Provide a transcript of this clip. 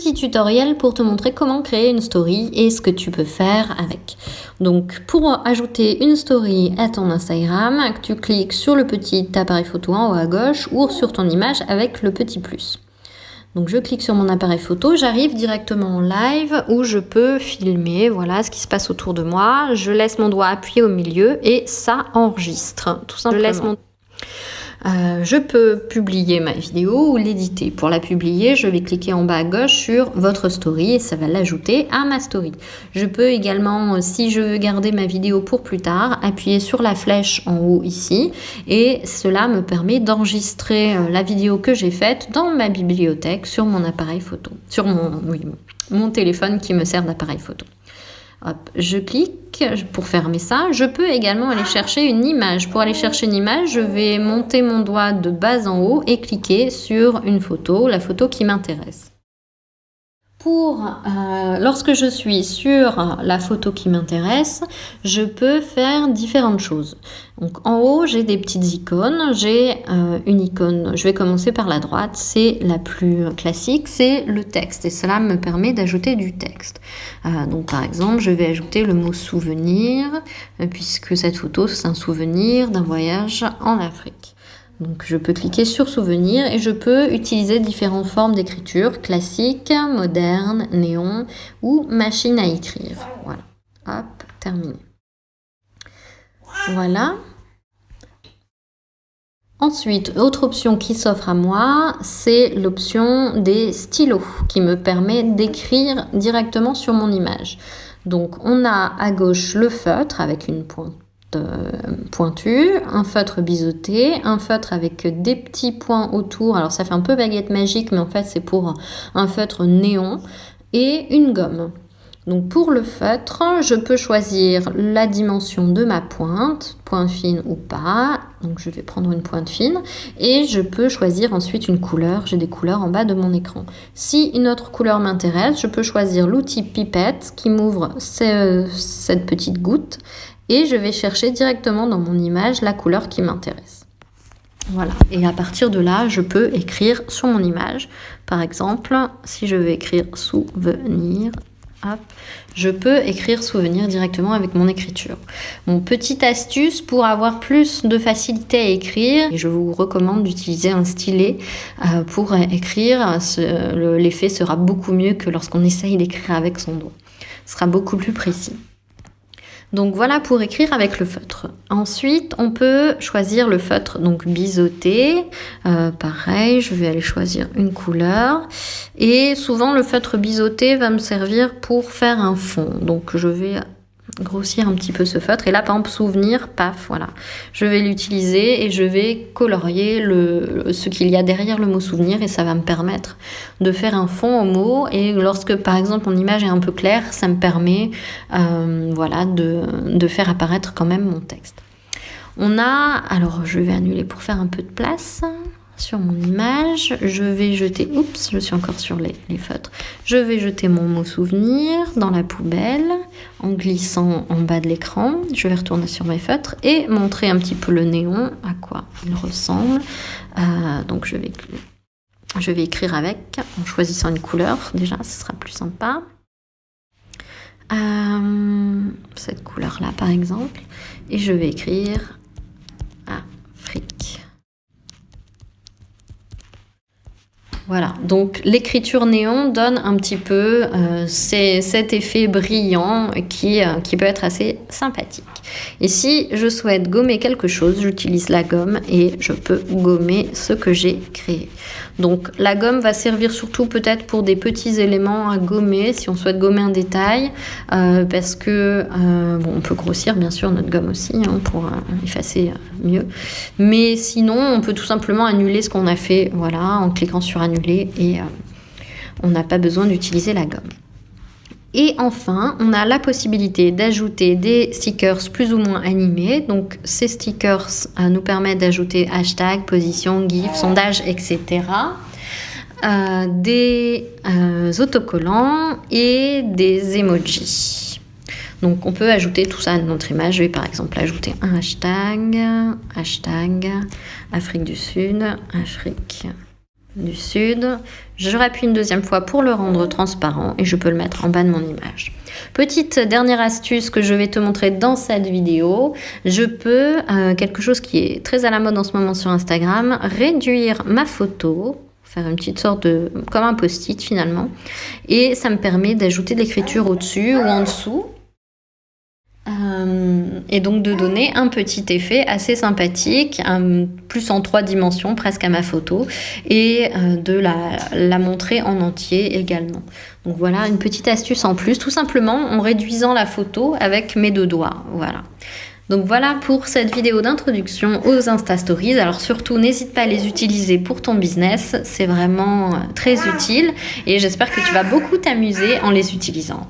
petit tutoriel pour te montrer comment créer une story et ce que tu peux faire avec. Donc pour ajouter une story à ton Instagram, tu cliques sur le petit appareil photo en haut à gauche ou sur ton image avec le petit plus. Donc je clique sur mon appareil photo, j'arrive directement en live où je peux filmer voilà ce qui se passe autour de moi. Je laisse mon doigt appuyé au milieu et ça enregistre tout simplement. Euh, je peux publier ma vidéo ou l'éditer. Pour la publier, je vais cliquer en bas à gauche sur votre story et ça va l'ajouter à ma story. Je peux également, si je veux garder ma vidéo pour plus tard, appuyer sur la flèche en haut ici et cela me permet d'enregistrer euh, la vidéo que j'ai faite dans ma bibliothèque sur mon appareil photo, sur mon téléphone qui me sert d'appareil photo je clique pour fermer ça. Je peux également aller chercher une image. Pour aller chercher une image, je vais monter mon doigt de bas en haut et cliquer sur une photo, la photo qui m'intéresse. Pour, euh, lorsque je suis sur la photo qui m'intéresse, je peux faire différentes choses. Donc en haut, j'ai des petites icônes. J'ai euh, une icône, je vais commencer par la droite, c'est la plus classique, c'est le texte. Et cela me permet d'ajouter du texte. Euh, donc par exemple, je vais ajouter le mot souvenir, puisque cette photo, c'est un souvenir d'un voyage en Afrique. Donc je peux cliquer sur souvenir et je peux utiliser différentes formes d'écriture, classique, moderne, néon ou machine à écrire. Voilà, hop, terminé. Voilà. Ensuite, autre option qui s'offre à moi, c'est l'option des stylos qui me permet d'écrire directement sur mon image. Donc on a à gauche le feutre avec une pointe pointu, un feutre biseauté, un feutre avec des petits points autour. Alors ça fait un peu baguette magique, mais en fait c'est pour un feutre néon et une gomme. Donc pour le feutre, je peux choisir la dimension de ma pointe, pointe fine ou pas. Donc je vais prendre une pointe fine et je peux choisir ensuite une couleur. J'ai des couleurs en bas de mon écran. Si une autre couleur m'intéresse, je peux choisir l'outil pipette qui m'ouvre cette petite goutte et je vais chercher directement dans mon image la couleur qui m'intéresse. Voilà, et à partir de là, je peux écrire sur mon image. Par exemple, si je veux écrire souvenir, hop, je peux écrire souvenir directement avec mon écriture. Mon petite astuce pour avoir plus de facilité à écrire, je vous recommande d'utiliser un stylet euh, pour écrire. L'effet sera beaucoup mieux que lorsqu'on essaye d'écrire avec son doigt. Ce sera beaucoup plus précis. Donc voilà pour écrire avec le feutre. Ensuite, on peut choisir le feutre, donc biseauté. Euh, pareil, je vais aller choisir une couleur. Et souvent, le feutre biseauté va me servir pour faire un fond. Donc je vais grossir un petit peu ce feutre. Et là, par exemple, souvenir, paf, voilà. Je vais l'utiliser et je vais colorier le, ce qu'il y a derrière le mot souvenir et ça va me permettre de faire un fond au mot. Et lorsque, par exemple, mon image est un peu claire, ça me permet euh, voilà, de, de faire apparaître quand même mon texte. On a, alors je vais annuler pour faire un peu de place sur mon image. Je vais jeter, oups, je suis encore sur les, feutres. Je vais jeter mon mot souvenir dans la poubelle en glissant en bas de l'écran. Je vais retourner sur mes feutres et montrer un petit peu le néon, à quoi il ressemble. Euh, donc je vais, je vais écrire avec en choisissant une couleur. Déjà, ce sera plus sympa. Euh, cette couleur là par exemple et je vais écrire Afrique Voilà, donc l'écriture néon donne un petit peu euh, cet effet brillant qui, euh, qui peut être assez sympathique. Et si je souhaite gommer quelque chose, j'utilise la gomme et je peux gommer ce que j'ai créé. Donc la gomme va servir surtout peut-être pour des petits éléments à gommer si on souhaite gommer un détail euh, parce que on peut grossir bien sûr notre gomme aussi hein, pour effacer mieux. Mais sinon on peut tout simplement annuler ce qu'on a fait voilà en cliquant sur annuler et euh, on n'a pas besoin d'utiliser la gomme. Et enfin, on a la possibilité d'ajouter des stickers plus ou moins animés. Donc ces stickers euh, nous permettent d'ajouter hashtag, position, gif, sondage, etc. Euh, des autocollants et des emojis. Donc on peut ajouter tout ça à notre image. Je vais par exemple ajouter un hashtag, hashtag Afrique du Sud, Afrique du sud. Je rappuie une deuxième fois pour le rendre transparent et je peux le mettre en bas de mon image. Petite dernière astuce que je vais te montrer dans cette vidéo, je peux, euh, quelque chose qui est très à la mode en ce moment sur Instagram, réduire ma photo faire une petite sorte de comme un post-it finalement et ça me permet d'ajouter de l'écriture au-dessus ou en dessous et donc de donner un petit effet assez sympathique, plus en trois dimensions presque à ma photo, et euh, de la, la, montrer en entier également. Donc voilà une petite astuce en plus, tout simplement en réduisant la photo avec mes deux doigts. Voilà. Donc voilà pour cette vidéo d'introduction aux Insta Stories. Alors surtout, n'hésite pas à les utiliser pour ton business. C'est vraiment euh, très utile et j'espère que tu vas beaucoup t'amuser en les utilisant.